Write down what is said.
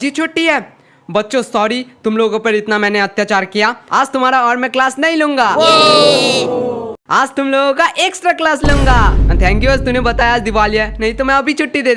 जी छुट्टी है। बच्चों सॉरी तुम लोगों पर इतना मैंने अत्याचार किया। आज तुम्हारा और मैं क्लास नहीं लूँगा। आज तुम लोगों का एक्स्ट्रा क्लास लूँगा। थैंक यू तूने बताया आज दिवाली है, नहीं तो मैं अभी छुट्टी दे दे